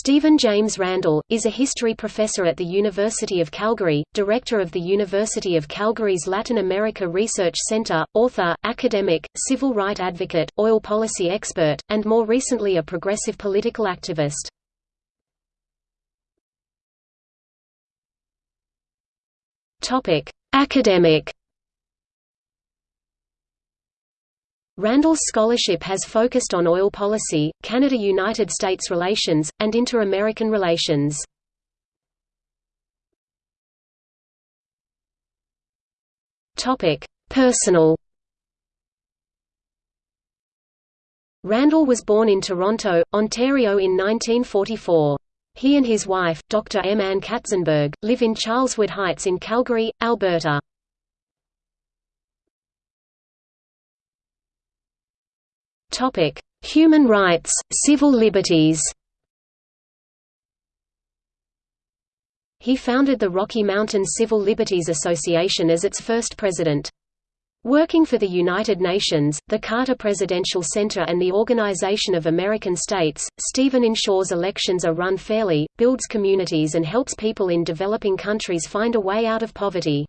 Stephen James Randall, is a history professor at the University of Calgary, director of the University of Calgary's Latin America Research Centre, author, academic, civil right advocate, oil policy expert, and more recently a progressive political activist. Academic Randall's scholarship has focused on oil policy, Canada–United States relations, and inter-American relations. Personal Randall was born in Toronto, Ontario in 1944. He and his wife, Dr. M. Ann Katzenberg, live in Charleswood Heights in Calgary, Alberta. Topic: Human rights, civil liberties. He founded the Rocky Mountain Civil Liberties Association as its first president. Working for the United Nations, the Carter Presidential Center and the Organization of American States, Stephen ensures elections are run fairly, builds communities and helps people in developing countries find a way out of poverty.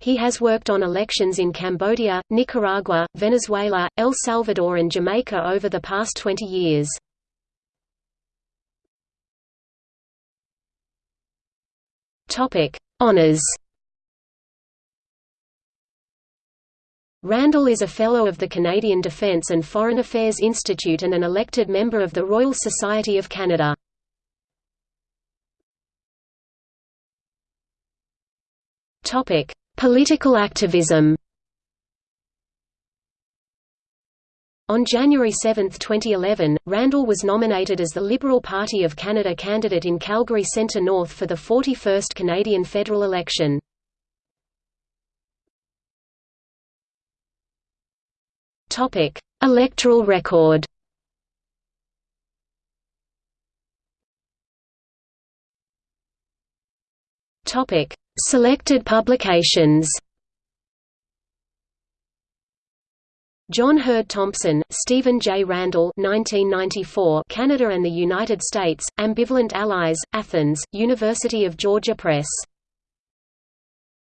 He has worked on elections in Cambodia, Nicaragua, Venezuela, El Salvador and Jamaica over the past 20 years. Honours Randall is a Fellow of the Canadian Defence and Foreign Affairs Institute and an elected member of the Royal Society of Canada. Topic: Political activism On January 7, 2011, Randall was nominated as the Liberal Party of Canada candidate in Calgary Centre North for the 41st Canadian federal election. Electoral record Topic: Selected publications John Herd Thompson, Stephen J. Randall 1994, Canada and the United States, Ambivalent Allies, Athens, University of Georgia Press